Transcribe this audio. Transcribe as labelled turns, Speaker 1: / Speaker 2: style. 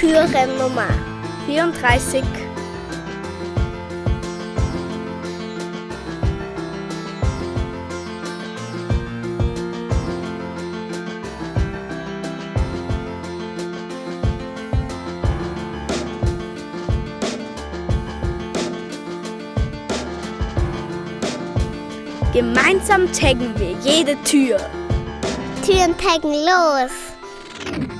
Speaker 1: Türennummer 34. Gemeinsam taggen wir jede Tür.
Speaker 2: Türen taggen los.